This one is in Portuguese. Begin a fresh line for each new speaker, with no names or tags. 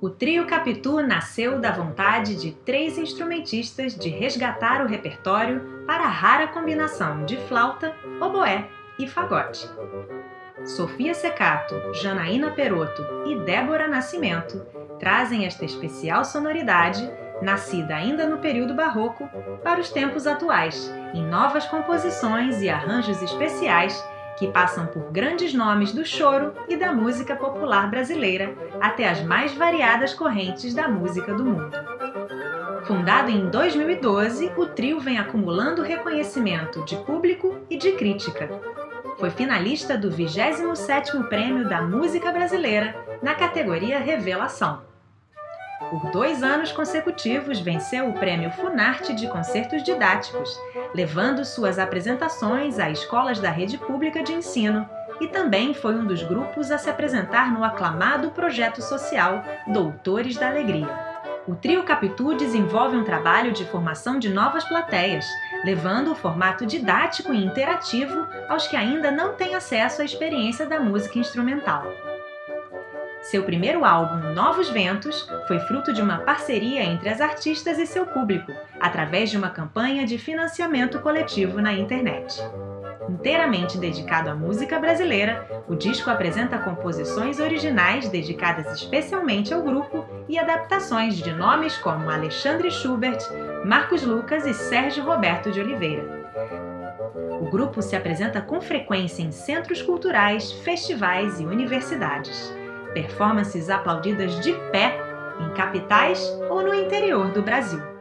O trio Capitu nasceu da vontade de três instrumentistas de resgatar o repertório para a rara combinação de flauta, oboé e fagote. Sofia Secato, Janaína Peroto e Débora Nascimento trazem esta especial sonoridade, nascida ainda no período barroco, para os tempos atuais, em novas composições e arranjos especiais que passam por grandes nomes do choro e da música popular brasileira até as mais variadas correntes da música do mundo. Fundado em 2012, o trio vem acumulando reconhecimento de público e de crítica. Foi finalista do 27º Prêmio da Música Brasileira na categoria Revelação. Por dois anos consecutivos, venceu o Prêmio Funarte de Concertos Didáticos, levando suas apresentações a escolas da rede pública de ensino e também foi um dos grupos a se apresentar no aclamado projeto social Doutores da Alegria. O Trio Capitu desenvolve um trabalho de formação de novas plateias, levando o formato didático e interativo aos que ainda não têm acesso à experiência da música instrumental. Seu primeiro álbum, Novos Ventos, foi fruto de uma parceria entre as artistas e seu público, através de uma campanha de financiamento coletivo na internet. Inteiramente dedicado à música brasileira, o disco apresenta composições originais dedicadas especialmente ao grupo e adaptações de nomes como Alexandre Schubert, Marcos Lucas e Sérgio Roberto de Oliveira. O grupo se apresenta com frequência em centros culturais, festivais e universidades performances aplaudidas de pé em capitais ou no interior do Brasil.